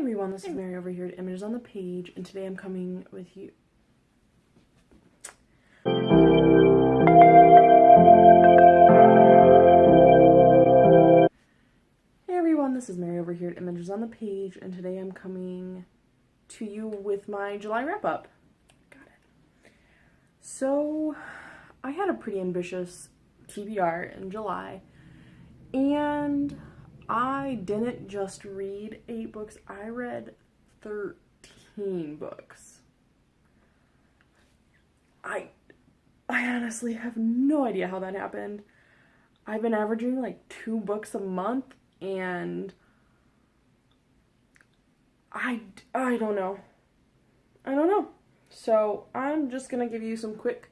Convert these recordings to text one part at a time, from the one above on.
everyone, this is Mary over here at Images on the Page, and today I'm coming with you. Hey everyone, this is Mary over here at Images on the Page, and today I'm coming to you with my July wrap up. Got it. So, I had a pretty ambitious TBR in July, and I didn't just read eight books, I read 13 books. I I honestly have no idea how that happened. I've been averaging like two books a month and I I don't know. I don't know. So, I'm just going to give you some quick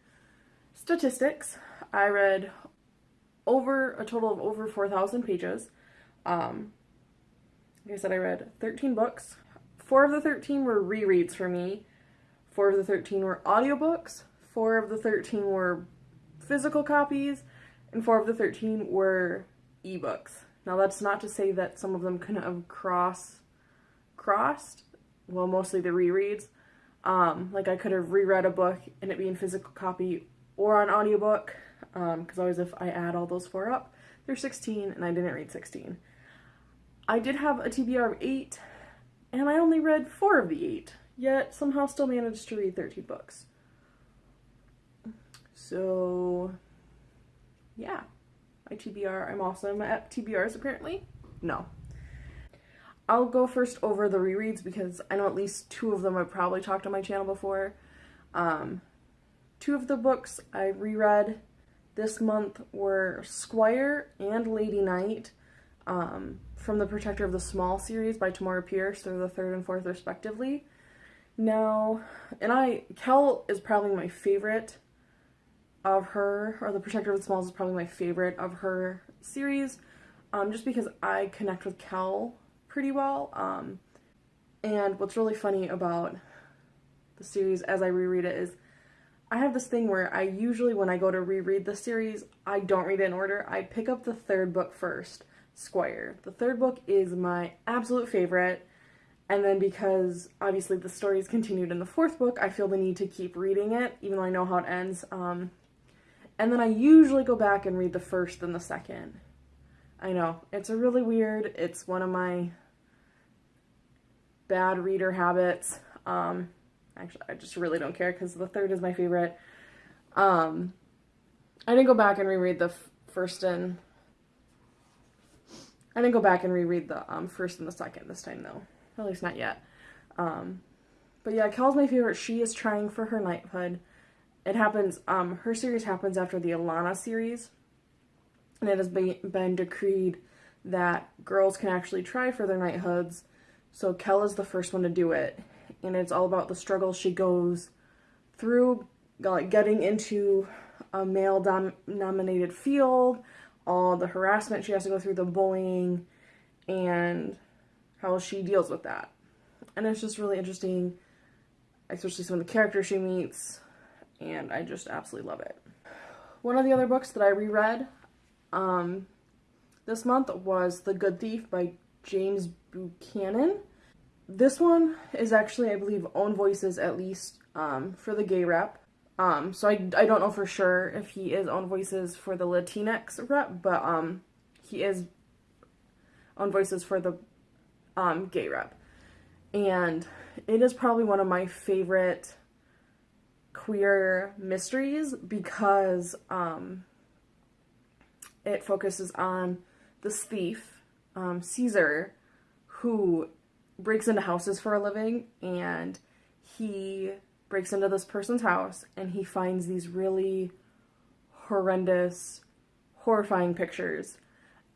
statistics. I read over a total of over 4,000 pages. Um, like I said, I read 13 books. Four of the 13 were rereads for me. Four of the 13 were audiobooks. Four of the 13 were physical copies. And four of the 13 were ebooks. Now that's not to say that some of them couldn't have cross crossed. Well, mostly the rereads. Um, like I could have reread a book and it be in physical copy or on audiobook. Because um, always if I add all those four up, they're 16 and I didn't read 16. I did have a TBR of 8, and I only read 4 of the 8, yet somehow still managed to read 13 books. So, yeah. My TBR, I'm awesome at TBRs apparently. No. I'll go first over the rereads because I know at least two of them I've probably talked on my channel before. Um, two of the books I reread this month were Squire and Lady Knight um, from the Protector of the Small series by Tamora Pierce. They're the third and fourth respectively. Now, and I, Kel is probably my favorite of her, or the Protector of the Smalls is probably my favorite of her series, um, just because I connect with Kel pretty well. Um, and what's really funny about the series as I reread it is I have this thing where I usually, when I go to reread the series, I don't read it in order. I pick up the third book first. Squire. The third book is my absolute favorite, and then because obviously the story is continued in the fourth book, I feel the need to keep reading it, even though I know how it ends. Um, and then I usually go back and read the first and the second. I know, it's a really weird, it's one of my bad reader habits. Um, actually, I just really don't care because the third is my favorite. Um, I didn't go back and reread the first and I didn't go back and reread the um, first and the second this time, though. At least not yet. Um, but yeah, Kel's my favorite. She is trying for her knighthood. It happens, um, her series happens after the Alanna series. And it has been, been decreed that girls can actually try for their knighthoods. So Kell is the first one to do it. And it's all about the struggle she goes through, like getting into a male-dominated field, all the harassment she has to go through, the bullying, and how she deals with that. And it's just really interesting, especially some of the characters she meets, and I just absolutely love it. One of the other books that I reread um, this month was The Good Thief by James Buchanan. This one is actually, I believe, Own Voices, at least um, for the gay rep. Um, so I, I don't know for sure if he is Own Voices for the Latinx rep, but um, he is Own Voices for the um, gay rep. And it is probably one of my favorite queer mysteries because um, it focuses on this thief, um, Caesar, who breaks into houses for a living and he breaks into this person's house and he finds these really horrendous, horrifying pictures.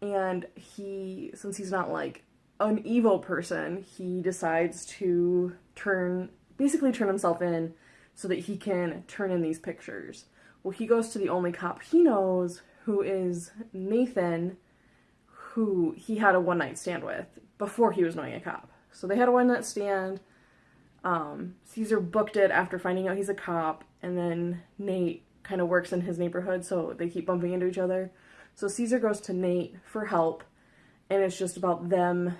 And he, since he's not like an evil person, he decides to turn, basically turn himself in so that he can turn in these pictures. Well, he goes to the only cop he knows, who is Nathan, who he had a one night stand with before he was knowing a cop. So they had a one night stand um, Caesar booked it after finding out he's a cop, and then Nate kind of works in his neighborhood, so they keep bumping into each other. So Caesar goes to Nate for help, and it's just about them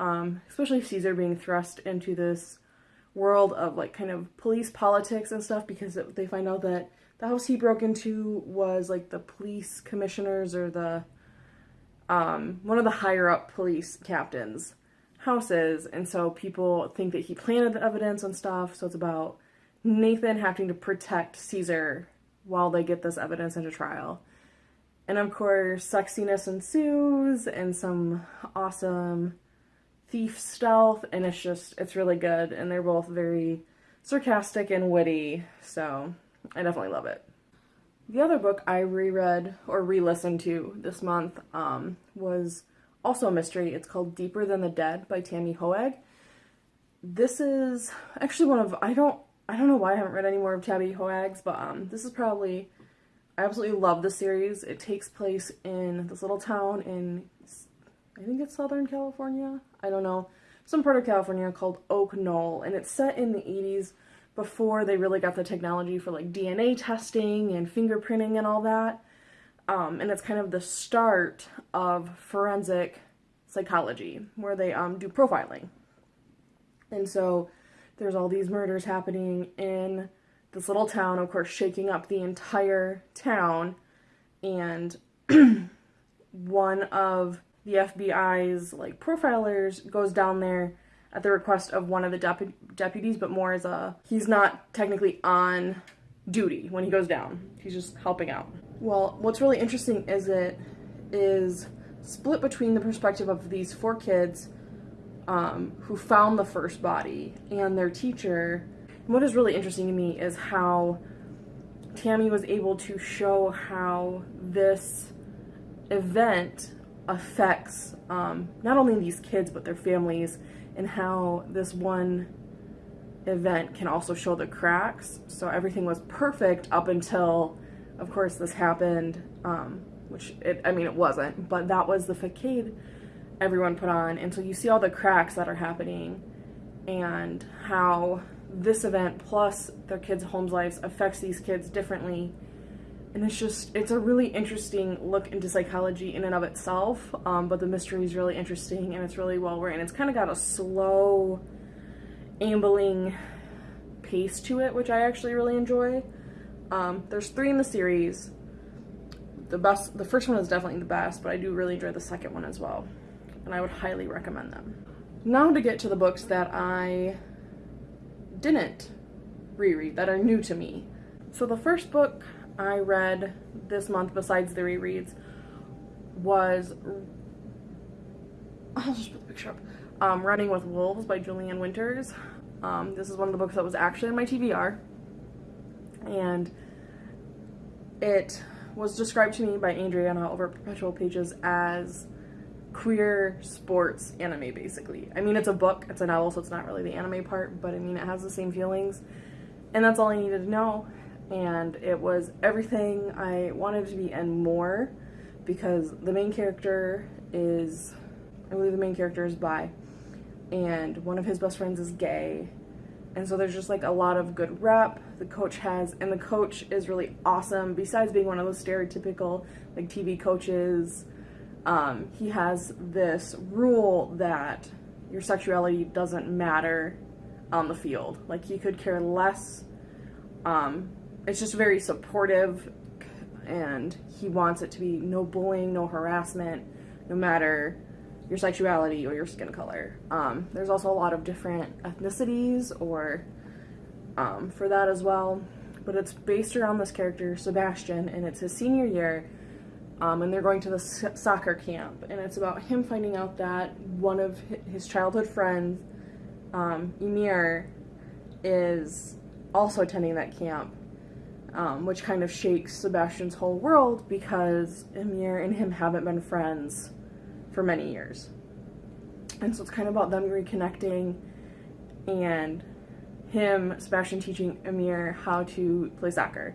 um, especially Caesar being thrust into this world of like kind of police politics and stuff because they find out that the house he broke into was like the police commissioners or the um, one of the higher up police captains houses and so people think that he planted the evidence and stuff so it's about nathan having to protect caesar while they get this evidence into trial. And of course sexiness ensues and some awesome thief stealth and it's just it's really good and they're both very sarcastic and witty so i definitely love it. The other book i reread or re-listened to this month um, was also a mystery. It's called Deeper Than the Dead by Tami Hoag. This is actually one of I don't I don't know why I haven't read any more of Tami Hoag's, but um this is probably I absolutely love the series. It takes place in this little town in I think it's Southern California. I don't know. Some part of California called Oak Knoll and it's set in the 80s before they really got the technology for like DNA testing and fingerprinting and all that. Um, and it's kind of the start of forensic psychology, where they um, do profiling. And so there's all these murders happening in this little town, of course, shaking up the entire town. And one of the FBI's like profilers goes down there at the request of one of the depu- deputies, but more as a he's not technically on duty when he goes down. He's just helping out. Well, what's really interesting is it is split between the perspective of these four kids um, who found the first body and their teacher. And what is really interesting to me is how Tami was able to show how this event affects um, not only these kids but their families and how this one event can also show the cracks. So everything was perfect up until of course this happened, um, which it, I mean it wasn't, but that was the facade everyone put on, and so you see all the cracks that are happening, and how this event plus their kids' homes lives affects these kids differently. And it's just, it's a really interesting look into psychology in and of itself, um, but the mystery is really interesting and it's really well written. It's kind of got a slow, ambling pace to it, which I actually really enjoy. Um, there's three in the series. The best, the first one is definitely the best, but I do really enjoy the second one as well, and I would highly recommend them. Now to get to the books that I didn't reread that are new to me. So the first book I read this month, besides the rereads, was I'll just put the picture up. Um, Running with Wolves by Julian Winters. Um, this is one of the books that was actually in my TBR and it was described to me by Adriana over Perpetual Pages as queer sports anime, basically. I mean, it's a book, it's a novel, so it's not really the anime part, but I mean, it has the same feelings, and that's all I needed to know. And it was everything I wanted to be and more, because the main character is, I believe the main character is bi, and one of his best friends is gay, and so there's just like a lot of good rep the coach has and the coach is really awesome. Besides being one of those stereotypical like tv coaches um, he has this rule that your sexuality doesn't matter on the field. Like he could care less um, it's just very supportive and he wants it to be no bullying no harassment no matter your sexuality or your skin color. Um, there's also a lot of different ethnicities or um, for that as well, but it's based around this character, Sebastian, and it's his senior year, um, and they're going to the soccer camp, and it's about him finding out that one of his childhood friends, um, Emir, is also attending that camp. Um, which kind of shakes Sebastian's whole world because Emir and him haven't been friends for many years. And so it's kind of about them reconnecting and him, Sebastian, teaching Emir how to play soccer.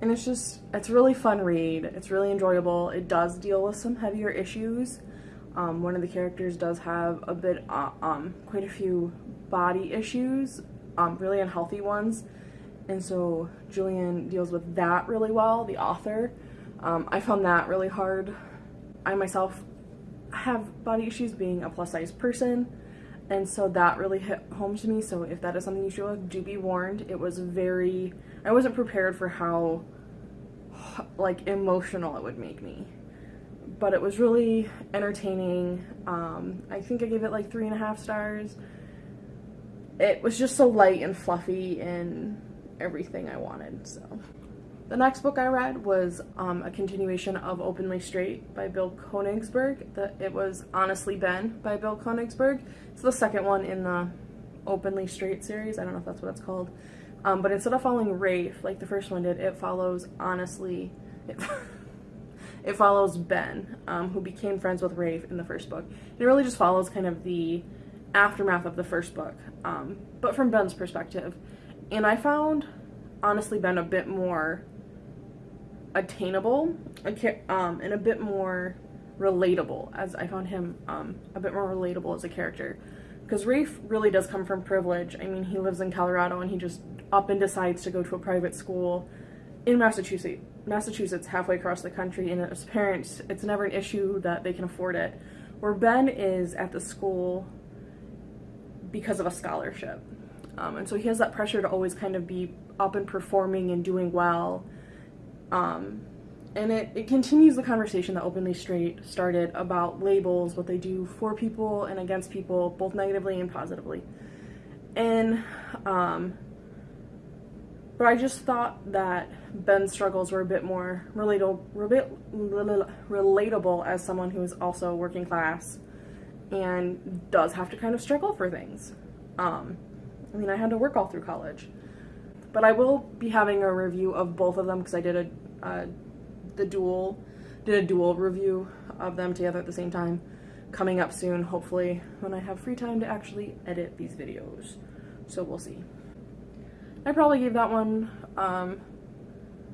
And it's just, it's a really fun read. It's really enjoyable. It does deal with some heavier issues. Um, one of the characters does have a bit, uh, um, quite a few body issues, um, really unhealthy ones. And so Julian deals with that really well, the author. Um, I found that really hard. I myself have body issues being a plus size person and so that really hit home to me. So if that is something you should with do be warned. It was very i wasn't prepared for how like emotional it would make me. But it was really entertaining. Um, i think i gave it like three and a half stars. It was just so light and fluffy and everything i wanted so the next book I read was um, a continuation of Openly Straight by Bill Konigsberg. The, it was Honestly Ben by Bill Konigsberg. It's the second one in the Openly Straight series. I don't know if that's what it's called. Um, but instead of following Rafe, like the first one did, it follows Honestly... It, it follows Ben, um, who became friends with Rafe in the first book. It really just follows kind of the aftermath of the first book, um, but from Ben's perspective. And I found honestly Ben a bit more attainable um, and a bit more relatable as I found him um, a bit more relatable as a character because Rafe really does come from privilege. I mean, he lives in Colorado and he just up and decides to go to a private school in Massachusetts, Massachusetts halfway across the country, and as parents, it's never an issue that they can afford it. Where Ben is at the school because of a scholarship. Um, and so he has that pressure to always kind of be up and performing and doing well um, and it, it continues the conversation that Openly Straight started about labels, what they do for people and against people, both negatively and positively. And, um, but I just thought that Ben's struggles were a bit more relatable, relatable as someone who is also working class and does have to kind of struggle for things. Um, I mean, I had to work all through college. But I will be having a review of both of them because I did a uh, the dual did a dual review of them together at the same time. Coming up soon hopefully when I have free time to actually edit these videos. So we'll see. I probably gave that one um,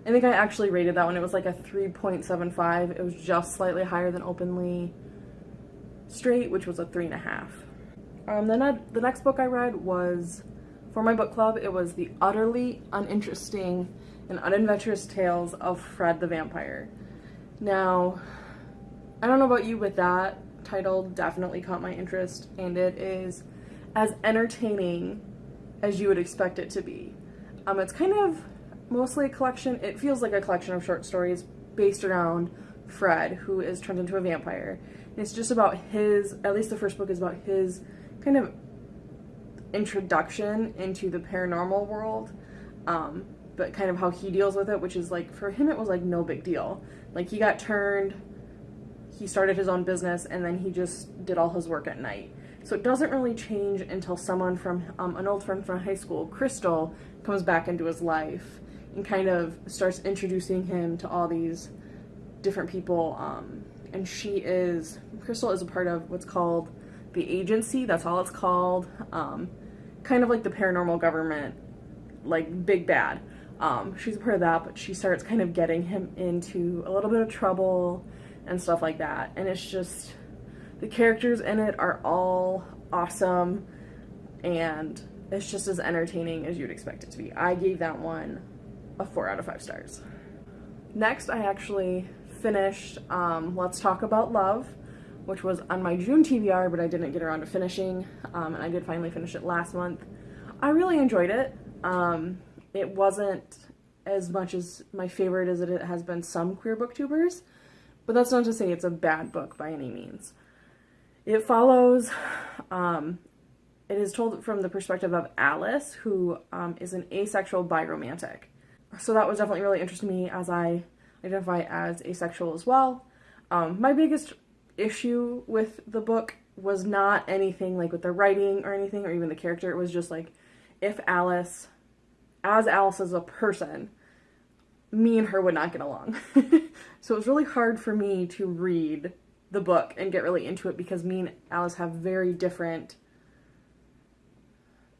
I think I actually rated that one. It was like a 3.75 it was just slightly higher than openly straight which was a three and a half. Um, then I, the next book I read was for my book club, it was The Utterly Uninteresting and Unadventurous Tales of Fred the Vampire. Now, I don't know about you, but that title definitely caught my interest, and it is as entertaining as you would expect it to be. Um, it's kind of mostly a collection, it feels like a collection of short stories based around Fred, who is turned into a vampire. And it's just about his, at least the first book is about his kind of introduction into the paranormal world, um, but kind of how he deals with it, which is like, for him, it was like no big deal. Like, he got turned, he started his own business, and then he just did all his work at night. So it doesn't really change until someone from, um, an old friend from high school, Crystal, comes back into his life and kind of starts introducing him to all these different people. Um, and she is, Crystal is a part of what's called the agency, that's all it's called. Um, kind of like the paranormal government, like big bad. Um, she's a part of that, but she starts kind of getting him into a little bit of trouble and stuff like that. And it's just, the characters in it are all awesome and it's just as entertaining as you'd expect it to be. I gave that one a 4 out of 5 stars. Next, I actually finished um, Let's Talk About Love which was on my June TBR, but I didn't get around to finishing, um, and I did finally finish it last month. I really enjoyed it. Um, it wasn't as much as my favorite as it has been some queer booktubers, but that's not to say it's a bad book by any means. It follows, um, it is told from the perspective of Alice, who um, is an asexual biromantic. So that was definitely really interesting to me as I identify as asexual as well. Um, my biggest issue with the book was not anything like with the writing or anything or even the character. It was just like if Alice, as Alice as a person, me and her would not get along. so it was really hard for me to read the book and get really into it because me and Alice have very different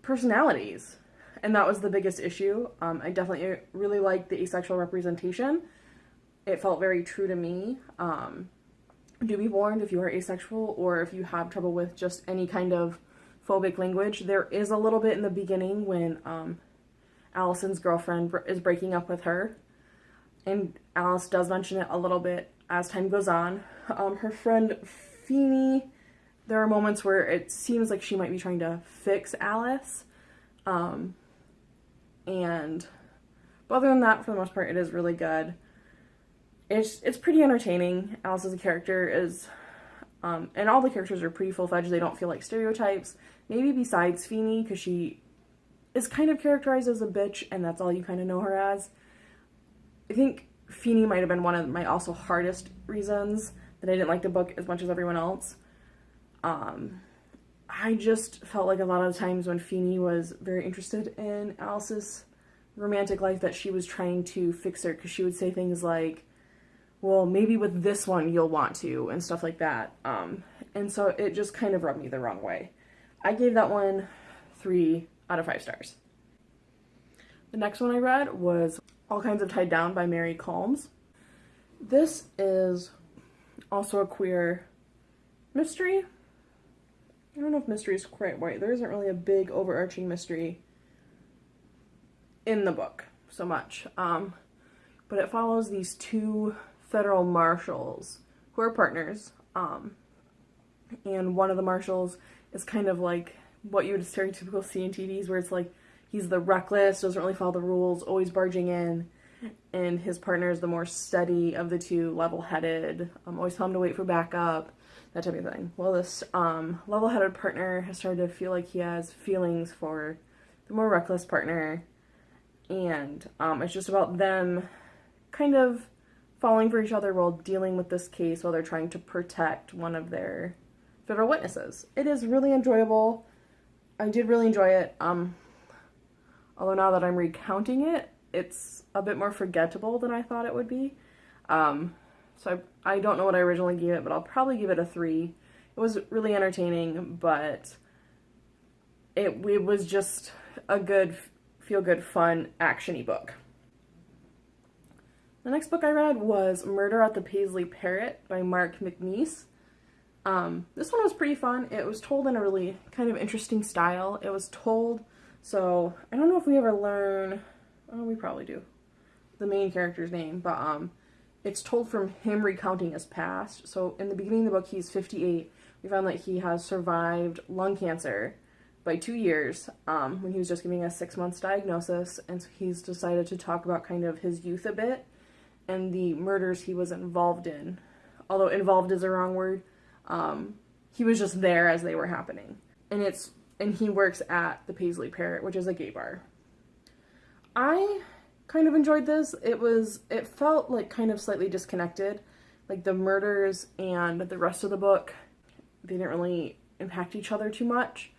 personalities. And that was the biggest issue. Um, I definitely really liked the asexual representation. It felt very true to me. Um, do be warned if you are asexual or if you have trouble with just any kind of phobic language. There is a little bit in the beginning when um, Allison's girlfriend is breaking up with her. And Alice does mention it a little bit as time goes on. Um, her friend Feenie. There are moments where it seems like she might be trying to fix Alice. Um, and but other than that, for the most part, it is really good. It's it's pretty entertaining. Alice as a character is, um, and all the characters are pretty full fledged. They don't feel like stereotypes. Maybe besides Feenie, because she is kind of characterized as a bitch, and that's all you kind of know her as. I think Feenie might have been one of my also hardest reasons that I didn't like the book as much as everyone else. Um, I just felt like a lot of times when Feenie was very interested in Alice's romantic life that she was trying to fix her because she would say things like, well, maybe with this one you'll want to, and stuff like that. Um, and so it just kind of rubbed me the wrong way. I gave that one three out of five stars. The next one I read was All Kinds of Tied Down by Mary Calmes. This is also a queer mystery. I don't know if mystery is quite right. There isn't really a big overarching mystery in the book so much. Um, but it follows these two federal marshals who are partners. Um, and one of the marshals is kind of like what you would stereotypical see in TVs where it's like he's the reckless, doesn't really follow the rules, always barging in. And his partner is the more steady of the two, level-headed, um, always tell him to wait for backup, that type of thing. Well, this um, level-headed partner has started to feel like he has feelings for the more reckless partner, and um, it's just about them kind of falling for each other while dealing with this case while they're trying to protect one of their federal witnesses. It is really enjoyable. I did really enjoy it. Um, although now that I'm recounting it, it's a bit more forgettable than I thought it would be. Um, so I, I don't know what I originally gave it, but I'll probably give it a three. It was really entertaining, but it, it was just a good, feel-good, fun, actiony book. The next book I read was Murder at the Paisley Parrot by Mark McNease. Um, this one was pretty fun. It was told in a really kind of interesting style. It was told, so I don't know if we ever learn, oh, we probably do, the main character's name, but um, it's told from him recounting his past. So in the beginning of the book, he's 58. We found that he has survived lung cancer by two years um, when he was just giving a six months diagnosis. And so he's decided to talk about kind of his youth a bit and the murders he was involved in. Although involved is a wrong word. Um, he was just there as they were happening. And it's and he works at the Paisley Parrot, which is a gay bar. I kind of enjoyed this. It was it felt like kind of slightly disconnected. Like the murders and the rest of the book, they didn't really impact each other too much.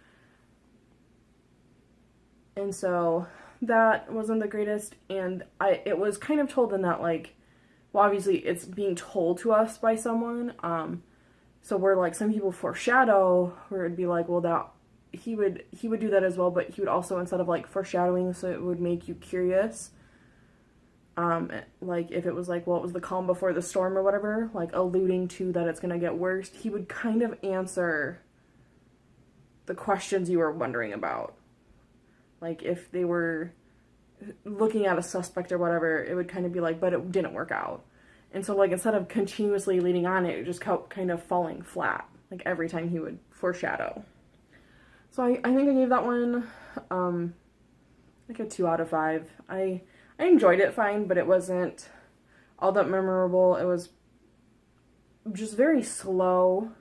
And so that wasn't the greatest and I it was kind of told in that like well obviously it's being told to us by someone um so we're like some people foreshadow, where it'd be like, well, that he would he would do that as well, but he would also instead of like foreshadowing, so it would make you curious. Um, like if it was like, well, it was the calm before the storm or whatever, like alluding to that it's gonna get worse, he would kind of answer the questions you were wondering about. Like if they were looking at a suspect or whatever, it would kind of be like, but it didn't work out. And so like instead of continuously leading on it, just kept kind of falling flat. Like every time he would foreshadow. So I, I think I gave that one um like a two out of five. I I enjoyed it fine, but it wasn't all that memorable. It was just very slow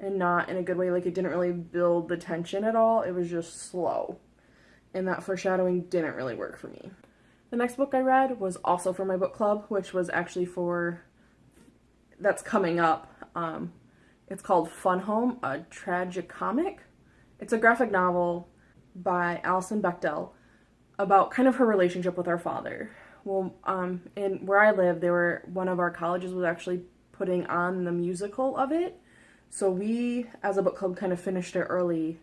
and not in a good way. Like it didn't really build the tension at all. It was just slow. And that foreshadowing didn't really work for me. The next book I read was also for my book club, which was actually for, that's coming up. Um, it's called Fun Home, a tragicomic. It's a graphic novel by Alison Bechdel about kind of her relationship with her father. Well, um, in where I live, they were one of our colleges was actually putting on the musical of it. So we, as a book club, kind of finished it early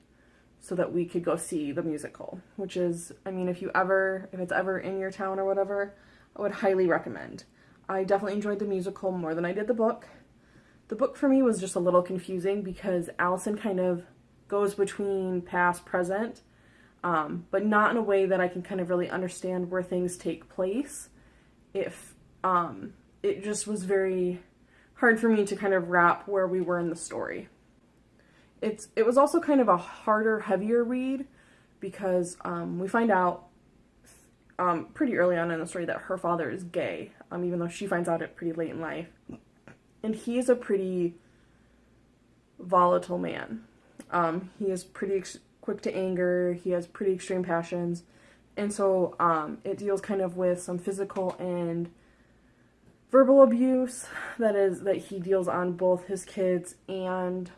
so that we could go see the musical, which is, I mean, if you ever, if it's ever in your town or whatever, I would highly recommend. I definitely enjoyed the musical more than I did the book. The book for me was just a little confusing because Alison kind of goes between past, present, um, but not in a way that I can kind of really understand where things take place. If um, it just was very hard for me to kind of wrap where we were in the story. It's it was also kind of a harder, heavier read because um, we find out um, pretty early on in the story that her father is gay, um, even though she finds out it pretty late in life. And he is a pretty volatile man. Um, he is pretty quick to anger, he has pretty extreme passions, and so um, it deals kind of with some physical and verbal abuse that is that he deals on both his kids and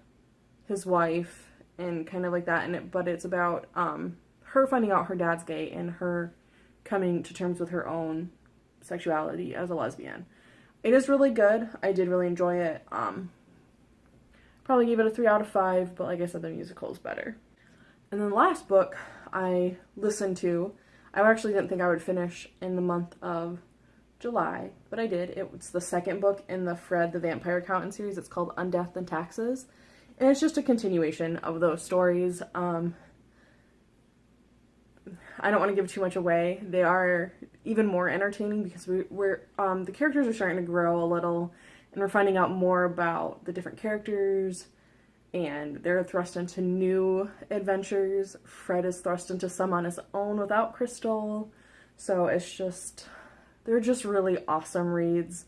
his wife and kind of like that and it but it's about um her finding out her dad's gay and her coming to terms with her own sexuality as a lesbian. It is really good. I did really enjoy it. Um probably give it a 3 out of 5, but like I said the musical is better. And then the last book I listened to, I actually didn't think I would finish in the month of July, but I did. It was the second book in the Fred the Vampire Accountant series. It's called Undeath and Taxes. And it's just a continuation of those stories. Um, I don't want to give too much away. They are even more entertaining because we, are um, the characters are starting to grow a little, and we're finding out more about the different characters, and they're thrust into new adventures. Fred is thrust into some on his own without Crystal, so it's just they're just really awesome reads.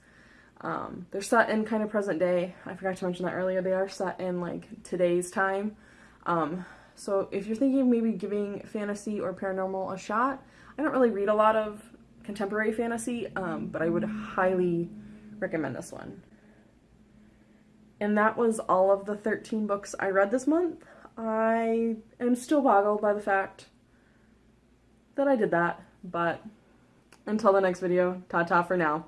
Um, they're set in kind of present day. I forgot to mention that earlier. They are set in like today's time. Um, so if you're thinking maybe giving fantasy or paranormal a shot, I don't really read a lot of contemporary fantasy, um, but I would highly recommend this one. And that was all of the 13 books I read this month. I am still boggled by the fact that I did that, but until the next video, ta-ta for now.